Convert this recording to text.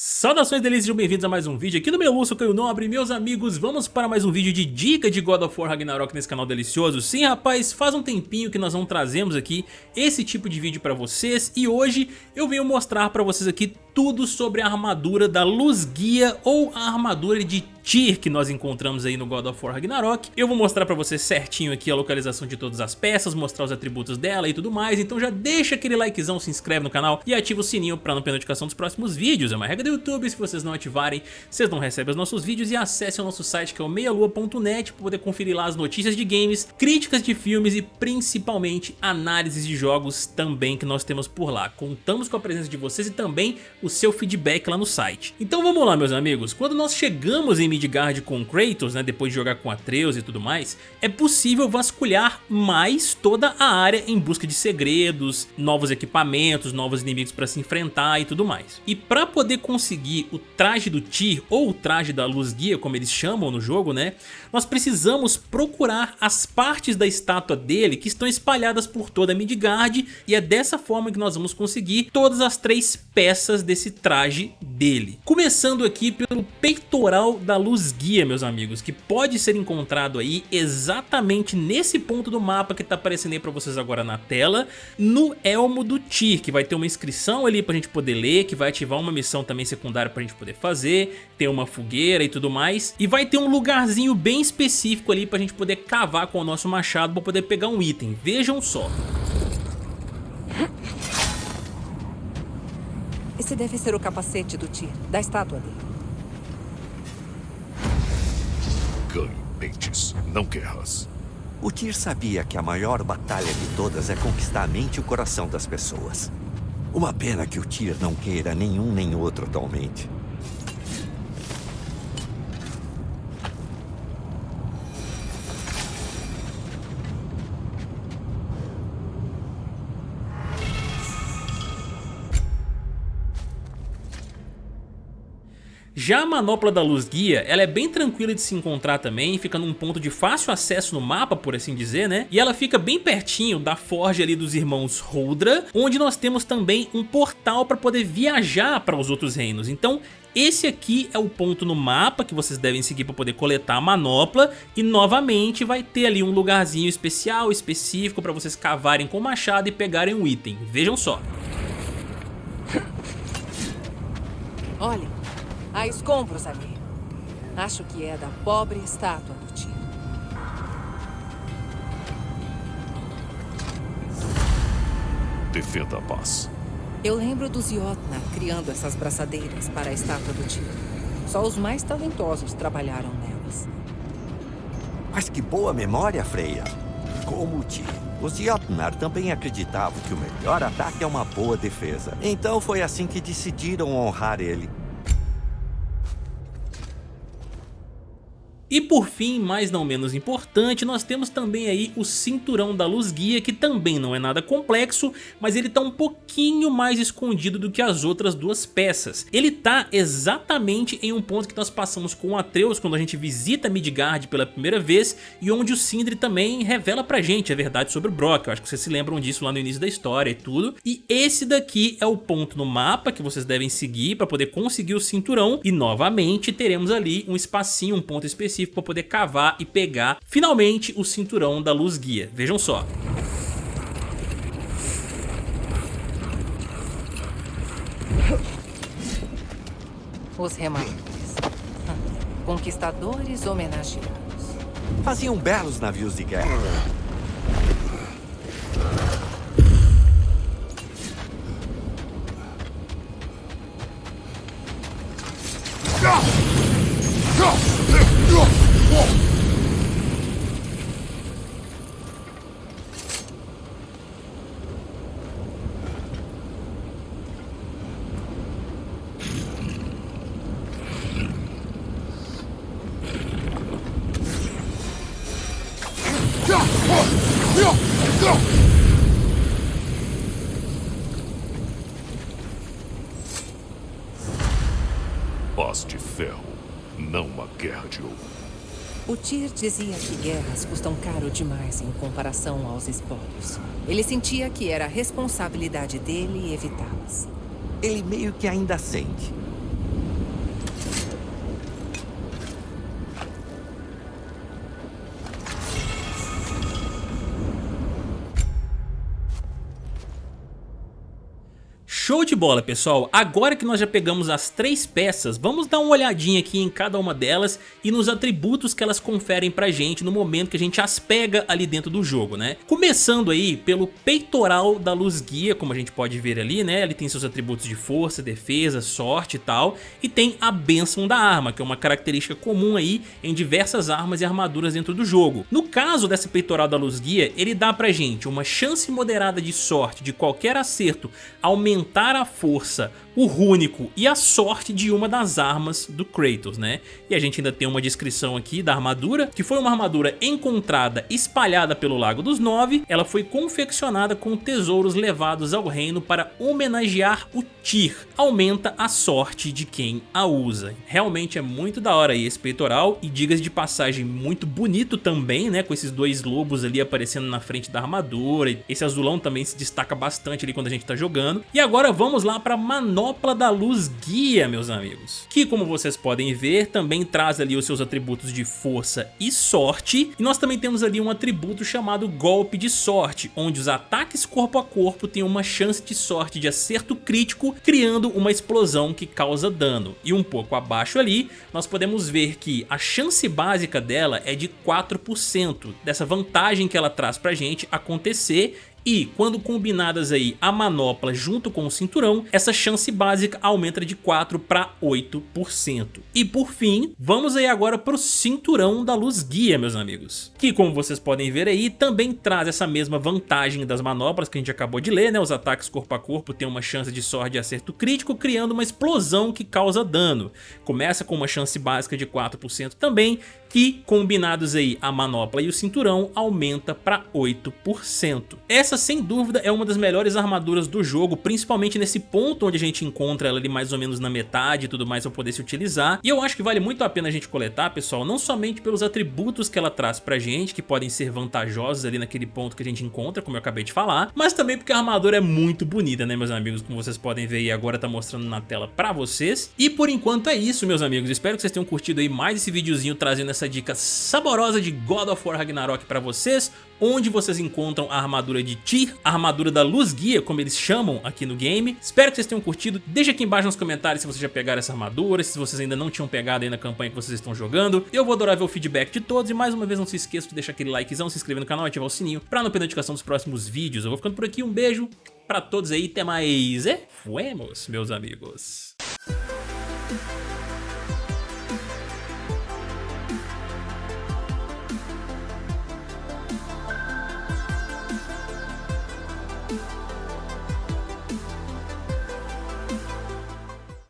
Saudações delícias, sejam bem-vindos a mais um vídeo aqui no meu Lúcio Caio Nobre, meus amigos, vamos para mais um vídeo de dica de God of War Ragnarok nesse canal delicioso. Sim, rapaz, faz um tempinho que nós não trazemos aqui esse tipo de vídeo para vocês e hoje eu venho mostrar para vocês aqui tudo sobre a armadura da Luz Guia ou a armadura de Tyr que nós encontramos aí no God of War Ragnarok. Eu vou mostrar pra vocês certinho aqui a localização de todas as peças, mostrar os atributos dela e tudo mais, então já deixa aquele likezão, se inscreve no canal e ativa o sininho pra não perder notificação dos próximos vídeos. É uma regra do YouTube, se vocês não ativarem, vocês não recebem os nossos vídeos e acesse o nosso site que é o meialua.net para poder conferir lá as notícias de games, críticas de filmes e principalmente análises de jogos também que nós temos por lá. Contamos com a presença de vocês e também o seu feedback lá no site. Então vamos lá meus amigos, quando nós chegamos em Midgard com Kratos, né, depois de jogar com Atreus e tudo mais, é possível vasculhar mais toda a área em busca de segredos, novos equipamentos, novos inimigos para se enfrentar e tudo mais. E para poder o traje do Tyr, ou o traje da Luz Guia, como eles chamam no jogo, né, nós precisamos procurar as partes da estátua dele que estão espalhadas por toda Midgard e é dessa forma que nós vamos conseguir todas as três peças desse esse traje dele. Começando aqui pelo peitoral da luz guia, meus amigos, que pode ser encontrado aí exatamente nesse ponto do mapa que tá aparecendo aí pra vocês agora na tela, no Elmo do Tyr, que vai ter uma inscrição ali pra gente poder ler, que vai ativar uma missão também secundária pra gente poder fazer, tem uma fogueira e tudo mais, e vai ter um lugarzinho bem específico ali pra gente poder cavar com o nosso machado pra poder pegar um item, vejam só. Esse deve ser o capacete do Tyr, da estátua dele. Ganhe pentes, não guerras. O Tyr sabia que a maior batalha de todas é conquistar a mente e o coração das pessoas. Uma pena que o Tyr não queira nenhum nem outro atualmente. Já a manopla da luz guia, ela é bem tranquila de se encontrar também, fica num ponto de fácil acesso no mapa, por assim dizer, né? E ela fica bem pertinho da forja ali dos irmãos Holdra, onde nós temos também um portal para poder viajar para os outros reinos. Então, esse aqui é o ponto no mapa que vocês devem seguir para poder coletar a manopla e novamente vai ter ali um lugarzinho especial, específico para vocês cavarem com o machado e pegarem um item. Vejam só. Olha, Há escombros ali. Acho que é da pobre estátua do tio. Defenda a paz. Eu lembro dos Jotnar criando essas braçadeiras para a estátua do tio. Só os mais talentosos trabalharam nelas. Mas que boa memória, Freya. Como o tio. Os Jotnar também acreditavam que o melhor ataque é uma boa defesa. Então foi assim que decidiram honrar ele. E por fim, mas não menos importante, nós temos também aí o cinturão da luz guia, que também não é nada complexo, mas ele tá um pouquinho mais escondido do que as outras duas peças. Ele tá exatamente em um ponto que nós passamos com o Atreus quando a gente visita Midgard pela primeira vez e onde o Sindri também revela pra gente a verdade sobre o Brock, eu acho que vocês se lembram disso lá no início da história e tudo. E esse daqui é o ponto no mapa que vocês devem seguir para poder conseguir o cinturão e novamente teremos ali um espacinho, um ponto específico específico para poder cavar e pegar finalmente o cinturão da luz guia. Vejam só. Os remadores. Conquistadores homenageados. Faziam belos navios de guerra. Paz de ferro, não uma guerra de ouro. O Tyr dizia que guerras custam caro demais em comparação aos espólios. Ele sentia que era responsabilidade dele evitá-las. Ele meio que ainda sente. Show de bola, pessoal! Agora que nós já pegamos as três peças, vamos dar uma olhadinha aqui em cada uma delas e nos atributos que elas conferem pra gente no momento que a gente as pega ali dentro do jogo, né? Começando aí pelo peitoral da luz guia, como a gente pode ver ali, né? Ele tem seus atributos de força, defesa, sorte e tal, e tem a bênção da arma, que é uma característica comum aí em diversas armas e armaduras dentro do jogo. No caso dessa peitoral da luz guia, ele dá pra gente uma chance moderada de sorte de qualquer acerto aumentar a força o rúnico e a sorte de uma das armas do Kratos, né? E a gente ainda tem uma descrição aqui da armadura, que foi uma armadura encontrada espalhada pelo Lago dos Nove, ela foi confeccionada com tesouros levados ao reino para homenagear o Tyr, aumenta a sorte de quem a usa. Realmente é muito da hora aí esse peitoral e digas de passagem muito bonito também, né? Com esses dois lobos ali aparecendo na frente da armadura, esse azulão também se destaca bastante ali quando a gente tá jogando. E agora vamos lá para manobra manopla da luz guia, meus amigos. Que como vocês podem ver, também traz ali os seus atributos de força e sorte. E nós também temos ali um atributo chamado golpe de sorte, onde os ataques corpo a corpo têm uma chance de sorte de acerto crítico, criando uma explosão que causa dano. E um pouco abaixo ali, nós podemos ver que a chance básica dela é de 4%, dessa vantagem que ela traz pra gente acontecer e quando combinadas aí a manopla junto com o cinturão, essa chance básica aumenta de 4 para 8%. E por fim, vamos aí agora para o cinturão da luz guia, meus amigos. Que como vocês podem ver aí, também traz essa mesma vantagem das manoplas que a gente acabou de ler, né? Os ataques corpo a corpo têm uma chance de sorte de acerto crítico, criando uma explosão que causa dano. Começa com uma chance básica de 4% também, que combinados aí a manopla e o cinturão aumenta para 8%. Essa sem dúvida é uma das melhores armaduras do jogo, principalmente nesse ponto onde a gente encontra ela ali mais ou menos na metade e tudo mais para poder se utilizar. E eu acho que vale muito a pena a gente coletar, pessoal, não somente pelos atributos que ela traz pra gente, que podem ser vantajosos ali naquele ponto que a gente encontra, como eu acabei de falar, mas também porque a armadura é muito bonita, né, meus amigos, como vocês podem ver e agora tá mostrando na tela pra vocês. E por enquanto é isso, meus amigos, espero que vocês tenham curtido aí mais esse videozinho trazendo essa dica saborosa de God of War Ragnarok pra vocês onde vocês encontram a armadura de Tyr, a armadura da Luz Guia, como eles chamam aqui no game. Espero que vocês tenham curtido. Deixa aqui embaixo nos comentários se vocês já pegaram essa armadura, se vocês ainda não tinham pegado aí na campanha que vocês estão jogando. Eu vou adorar ver o feedback de todos e mais uma vez não se esqueça de deixar aquele likezão, se inscrever no canal e ativar o sininho pra não perder notificação dos próximos vídeos. Eu vou ficando por aqui, um beijo pra todos aí, até mais e fuemos, meus amigos.